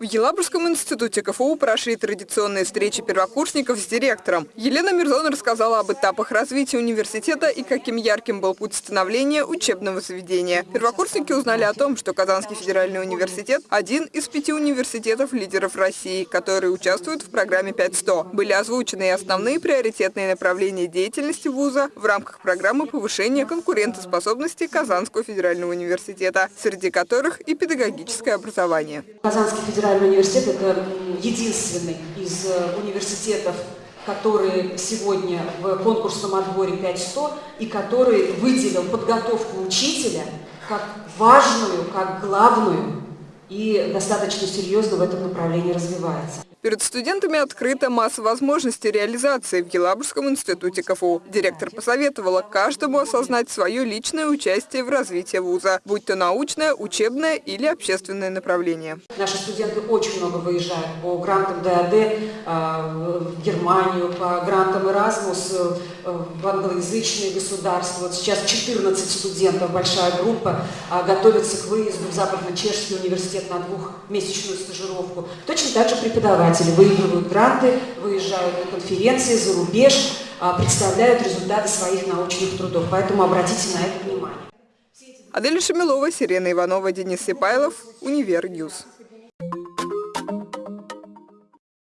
В Елабужском институте КФУ прошли традиционные встречи первокурсников с директором. Елена Мирзон рассказала об этапах развития университета и каким ярким был путь становления учебного заведения. Первокурсники узнали о том, что Казанский федеральный университет – один из пяти университетов-лидеров России, которые участвуют в программе 500. Были озвучены и основные приоритетные направления деятельности вуза в рамках программы повышения конкурентоспособности Казанского федерального университета, среди которых и педагогическое образование. Казанский федеральный федеральный университет – это единственный из э, университетов, который сегодня в конкурсном отборе 500 и который выделил подготовку учителя как важную, как главную и достаточно серьезно в этом направлении развивается. Перед студентами открыта масса возможностей реализации в Елабужском институте КФУ. Директор посоветовала каждому осознать свое личное участие в развитии вуза, будь то научное, учебное или общественное направление. Наши студенты очень много выезжают по грантам ДАД а, в Германию, по грантам Erasmus э, в англоязычные государства. Вот сейчас 14 студентов, большая группа, а, готовится к выезду в Западно-Чешский университет на двухмесячную стажировку. Точно так же преподаватели выигрывают гранты, выезжают на конференции за рубеж, а, представляют результаты своих научных трудов. Поэтому обратите на это внимание. Адель Шамилова, Сирена Иванова, Денис Сипайлов, Универньюз.